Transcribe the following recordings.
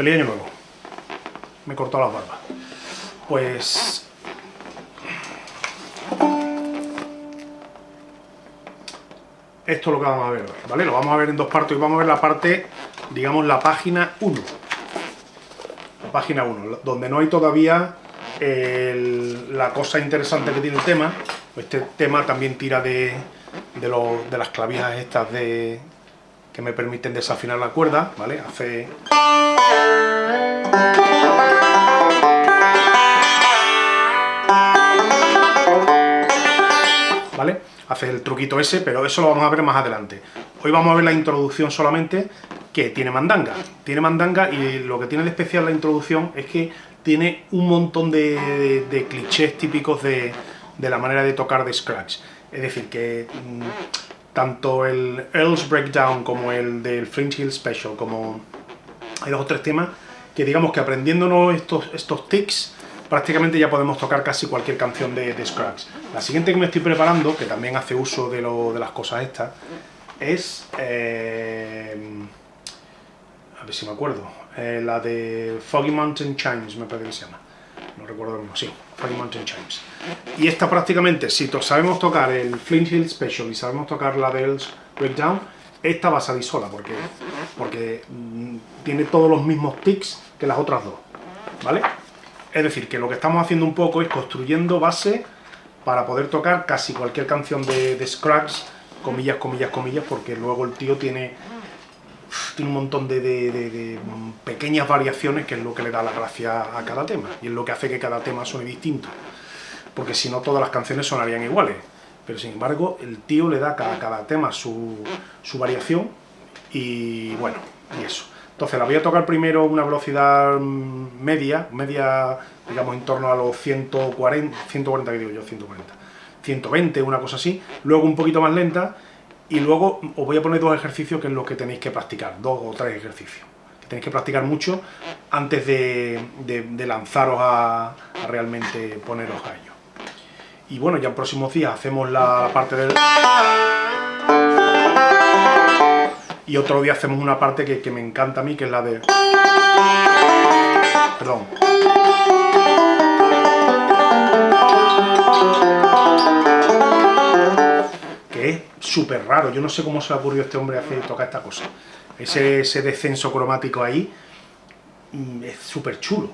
Feliz año nuevo. Me he cortado las barbas. Pues... Esto es lo que vamos a ver hoy, ¿vale? Lo vamos a ver en dos partes. y vamos a ver la parte, digamos, la página 1. La página 1, donde no hay todavía la cosa interesante que tiene el tema. Este tema también tira de, de las clavijas estas de, que me permiten desafinar la cuerda, ¿vale? Hace... ¿Vale? Hace el truquito ese, pero eso lo vamos a ver más adelante. Hoy vamos a ver la introducción solamente, que tiene mandanga. Tiene mandanga y lo que tiene de especial la introducción es que tiene un montón de, clichés típicos de, de, la manera de tocar de Scratch. Es decir, que mm, tanto el Earl's Breakdown como el del Fringe Hill Special, como hay dos o tres temas que digamos que aprendiéndonos estos, estos tics, prácticamente ya podemos tocar casi cualquier canción de, de Scratch. La siguiente que me estoy preparando, que también hace uso de, lo, de las cosas estas, es... Eh, a ver si me acuerdo. Eh, la de Foggy Mountain Chimes, me parece que se llama. No recuerdo el sí, Foggy Mountain Chimes. Y esta prácticamente, si sabemos tocar el Flint Hill Special y sabemos tocar la del Breakdown, esta va a salir sola, porque, porque mm, tiene todos los mismos tics que las otras dos, ¿vale? Es decir, que lo que estamos haciendo un poco es construyendo base para poder tocar casi cualquier canción de, de Scratch, comillas, comillas, comillas, porque luego el tío tiene, tiene un montón de, pequeñas variaciones que es lo que le da la gracia a cada tema, y es lo que hace que cada tema suene distinto, porque si no todas las canciones sonarían iguales pero sin embargo el tío le da a cada, tema su, variación y bueno, y eso. Entonces la voy a tocar primero una velocidad media, media digamos en torno a los 140, 140 que yo, 140, 120, una cosa así, luego un poquito más lenta y luego os voy a poner dos ejercicios que es lo que tenéis que practicar, dos o tres ejercicios tenéis que practicar mucho antes de, de, lanzaros a, a realmente poneros a ello. Y bueno, ya en próximos días hacemos la parte del... Y otro día hacemos una parte que, me encanta a mí, que es la de... Perdón. Que es súper raro, yo no sé cómo se le ocurrió a este hombre hacer tocar esta cosa. Ese, ese descenso cromático ahí mm, es súper chulo.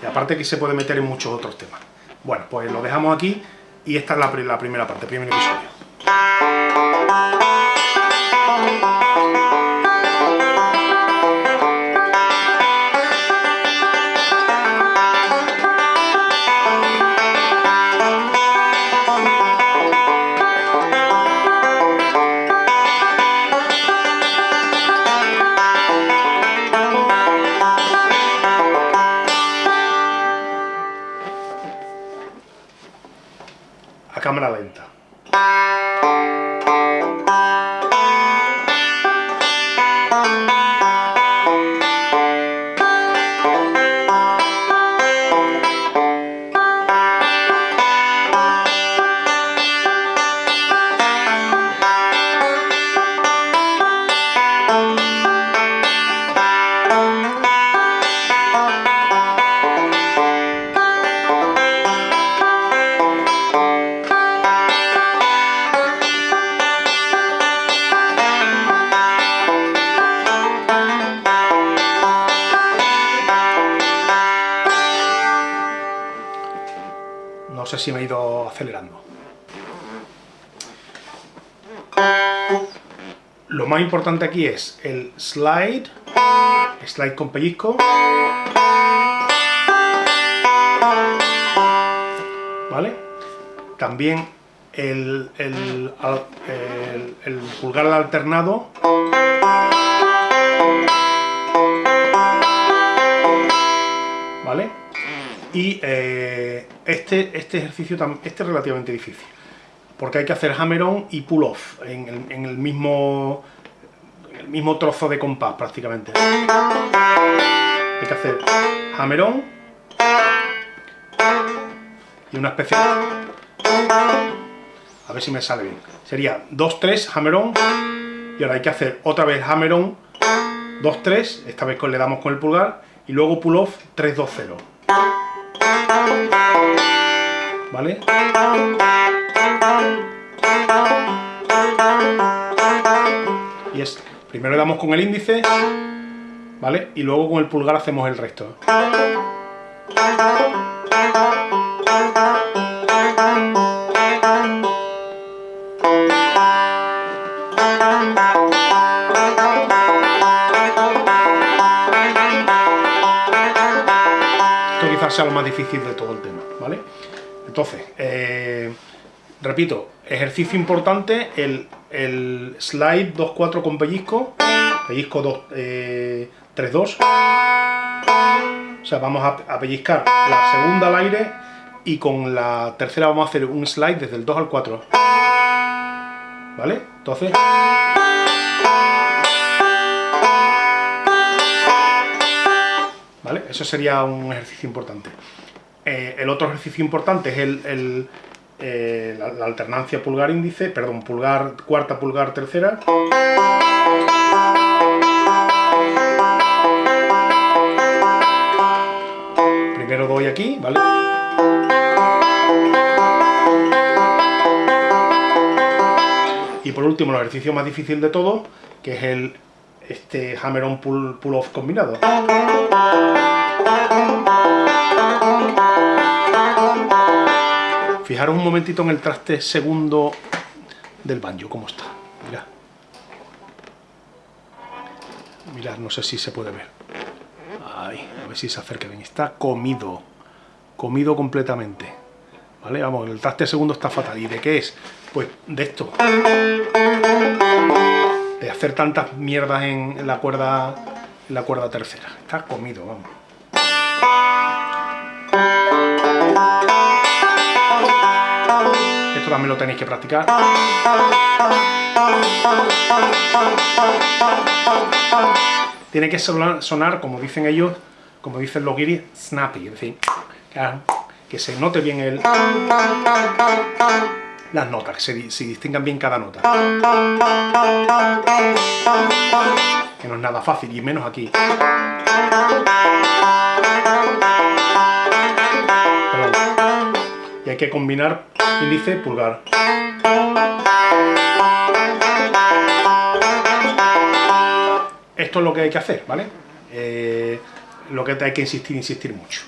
Y aparte que se puede meter en muchos otros temas. Bueno, pues lo dejamos aquí y esta es la, primera parte, el primer episodio. Cámara lenta. Si me he ido acelerando. Lo más importante aquí es el slide, slide con pellizco, ¿vale? También el, el, el, pulgar alternado, Y eh, este, este ejercicio este es relativamente difícil, porque hay que hacer hammer-on y pull-off en, el, en el mismo, en el mismo trozo de compás prácticamente. Hay que hacer hammer-on y una especie... A ver si me sale bien. Sería 2-3, hammer-on, y ahora hay que hacer otra vez hammer-on, 2-3, esta vez le damos con el pulgar, y luego pull-off 3-2-0. ¿Vale? Y es, primero le damos con el índice, ¿vale? Y luego con el pulgar hacemos el resto. Esto quizás sea lo más difícil de todo el tema, ¿vale? Entonces, eh, repito, ejercicio importante, el, el slide 2-4 con pellizco, pellizco 2, 3-2, o sea, vamos a, a, pellizcar la segunda al aire y con la tercera vamos a hacer un slide desde el 2 al 4, ¿vale? Entonces... ¿Vale? Eso sería un ejercicio importante. Eh, el otro ejercicio importante es el, eh, la, alternancia pulgar índice, perdón, pulgar cuarta, pulgar tercera. Primero doy aquí, ¿vale? Y por último, el ejercicio más difícil de todo, que es el este hammer-on pull-off pull combinado. Fijaros un momentito en el traste segundo del banjo, cómo está. Mirad. Mirad, no sé si se puede ver. Ahí, a ver si se acerca bien. Está comido. Comido completamente. ¿Vale? Vamos, el traste segundo está fatal. ¿Y de qué es? Pues de esto. De hacer tantas mierdas en la cuerda, en la cuerda tercera. Está comido, vamos. Esto también lo tenéis que practicar. Tiene que sonar, como dicen ellos, como dicen los guiris, snappy, es decir, que se note bien el, las notas, que se, se distingan bien cada nota. Que no es nada fácil, y menos aquí. Y hay que combinar índice, pulgar. Esto es lo que hay que hacer, ¿vale? Eh, lo que hay que insistir, insistir mucho.